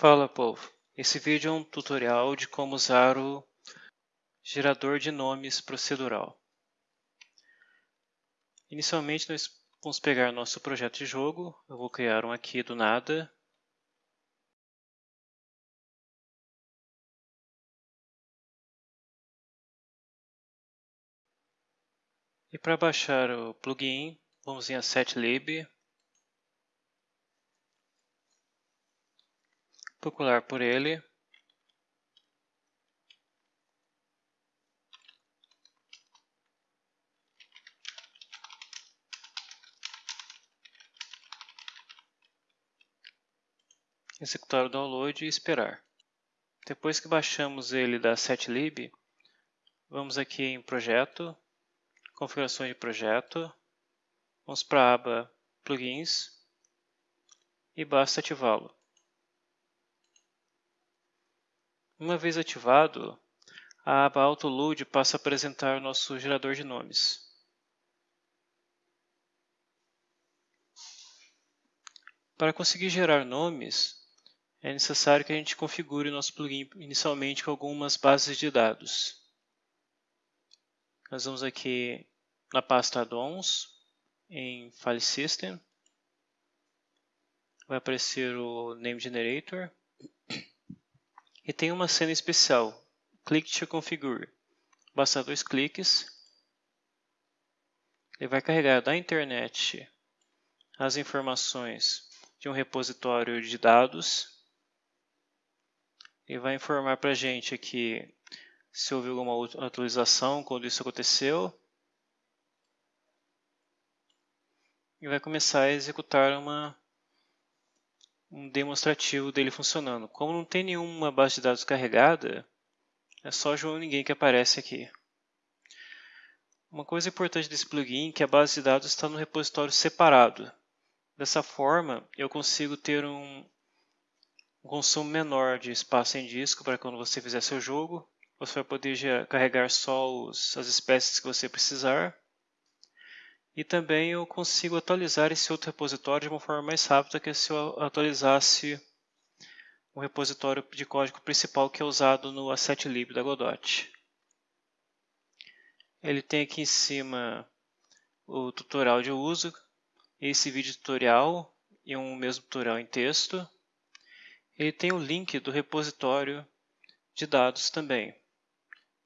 Fala povo, esse vídeo é um tutorial de como usar o gerador de nomes procedural. Inicialmente nós vamos pegar nosso projeto de jogo, eu vou criar um aqui do nada. E para baixar o plugin, vamos em assetlib, procurar por ele. Executar o download e esperar. Depois que baixamos ele da setlib, vamos aqui em Projeto, Configurações de Projeto, vamos para a aba Plugins e basta ativá-lo. Uma vez ativado, a aba AutoLoad passa a apresentar o nosso gerador de nomes. Para conseguir gerar nomes, é necessário que a gente configure o nosso plugin inicialmente com algumas bases de dados. Nós vamos aqui na pasta Addons, em File System, vai aparecer o Name Generator, e tem uma cena especial, Click to Configure. Basta dois cliques. Ele vai carregar da internet as informações de um repositório de dados. E vai informar para a gente aqui se houve alguma atualização, quando isso aconteceu. E vai começar a executar uma um demonstrativo dele funcionando. Como não tem nenhuma base de dados carregada, é só João Ninguém que aparece aqui. Uma coisa importante desse plugin é que a base de dados está no repositório separado. Dessa forma, eu consigo ter um, um consumo menor de espaço em disco para quando você fizer seu jogo. Você vai poder carregar só os, as espécies que você precisar e também eu consigo atualizar esse outro repositório de uma forma mais rápida que se eu atualizasse o repositório de código principal que é usado no assetlib da Godot. Ele tem aqui em cima o tutorial de uso, esse vídeo tutorial e um mesmo tutorial em texto. Ele tem o link do repositório de dados também.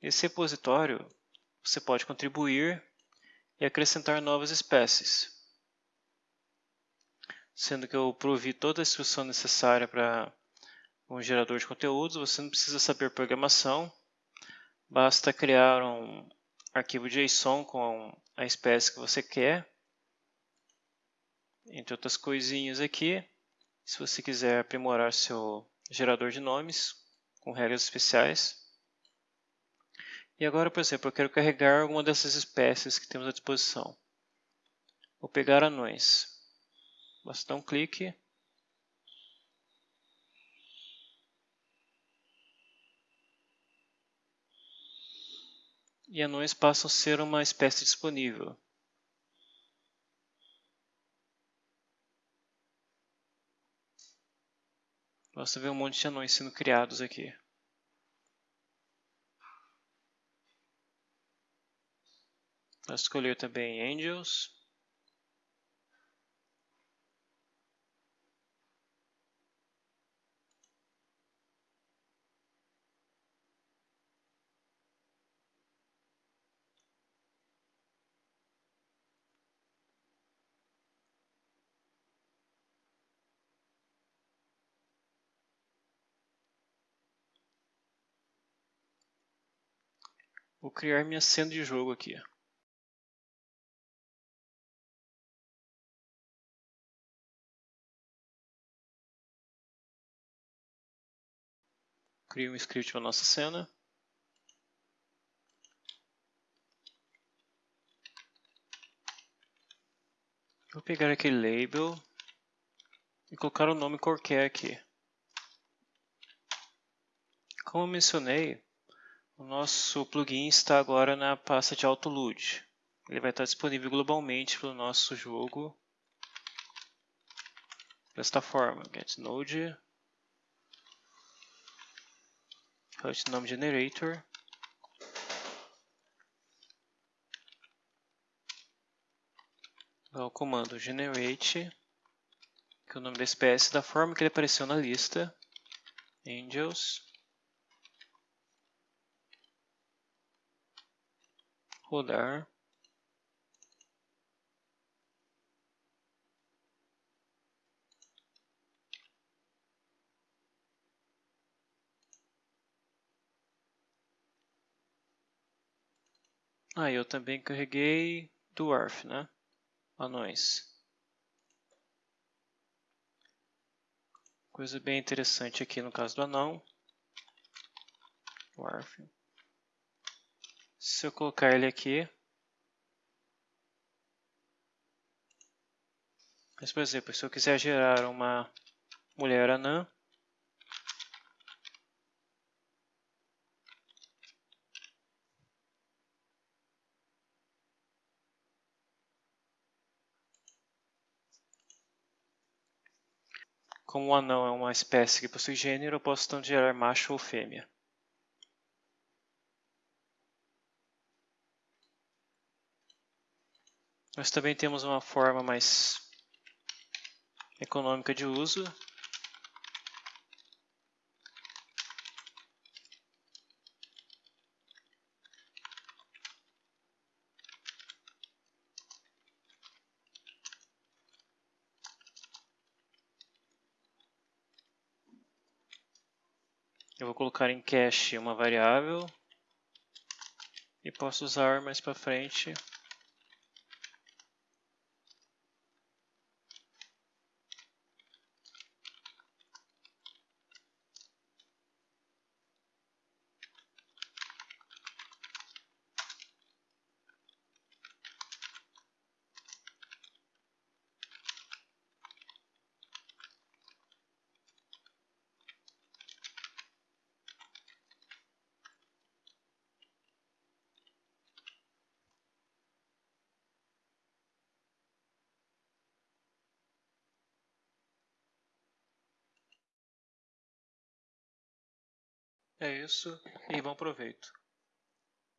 Nesse repositório você pode contribuir e acrescentar novas espécies. Sendo que eu provi toda a instrução necessária para um gerador de conteúdos, você não precisa saber programação, basta criar um arquivo JSON com a espécie que você quer, entre outras coisinhas aqui. Se você quiser aprimorar seu gerador de nomes com regras especiais, e agora, por exemplo, eu quero carregar alguma dessas espécies que temos à disposição. Vou pegar anões. Basta dar um clique. E anões passam a ser uma espécie disponível. Basta ver um monte de anões sendo criados aqui. Vou escolher também Angels. Vou criar minha cena de jogo aqui. Crio um script para nossa cena. Vou pegar aquele label e colocar o nome qualquer aqui. Como eu mencionei, o nosso plugin está agora na pasta de AutoLoad. Ele vai estar disponível globalmente para o nosso jogo desta forma, getNode Hut nome generator. o comando generate, que é o nome da espécie, da forma que ele apareceu na lista, angels, rodar, Ah, eu também carreguei Dwarf, né? Anões. Coisa bem interessante aqui no caso do anão. Dwarf. Se eu colocar ele aqui, mas por exemplo, se eu quiser gerar uma mulher anã, Como o anão é uma espécie que possui gênero, eu posso tanto gerar macho ou fêmea. Nós também temos uma forma mais econômica de uso, Eu vou colocar em cache uma variável e posso usar mais para frente É isso e bom proveito.